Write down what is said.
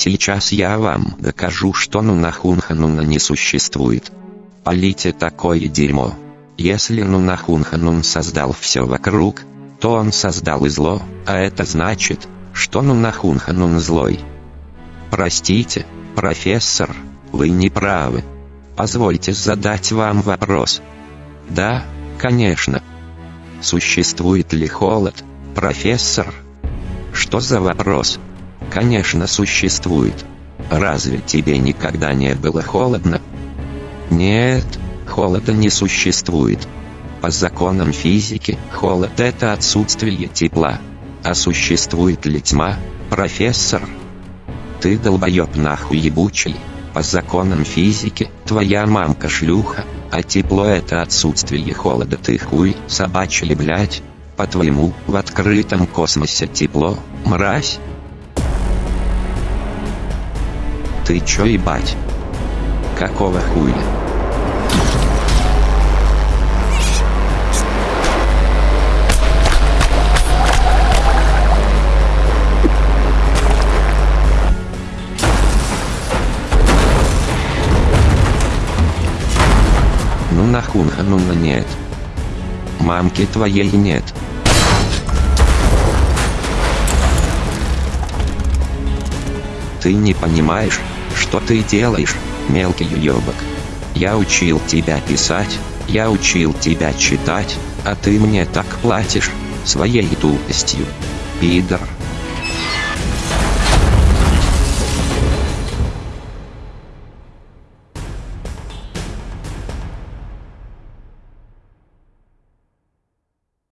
Сейчас я вам докажу, что Нунахунхануна не существует. Полите такое дерьмо. Если Нунахунханун создал все вокруг, то он создал и зло, а это значит, что Нунахунханун злой. Простите, профессор, вы не правы. Позвольте задать вам вопрос. Да, конечно. Существует ли холод, профессор? Что за вопрос? Конечно существует. Разве тебе никогда не было холодно? Нет, холода не существует. По законам физики, холод — это отсутствие тепла. А существует ли тьма, профессор? Ты долбоёб нахуй ебучий. По законам физики, твоя мамка шлюха, а тепло это отсутствие холода ты хуй, собачий блять. По-твоему, в открытом космосе тепло, мразь? Ты чё ебать? Какого хуя? Ну нахуй, ну на нет. Мамки твоей нет. Ты не понимаешь, что ты делаешь, мелкий уёбок. Я учил тебя писать, я учил тебя читать, а ты мне так платишь, своей тупостью. Пидор.